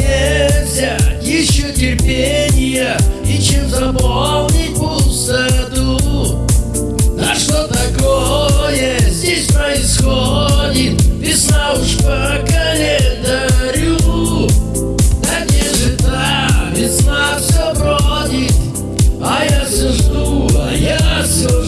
нельзя Еще терпения и чем заполнить пустоту На что такое здесь происходит? Весна уж по календарю Да где же та весна все бродит? А я все жду, а я все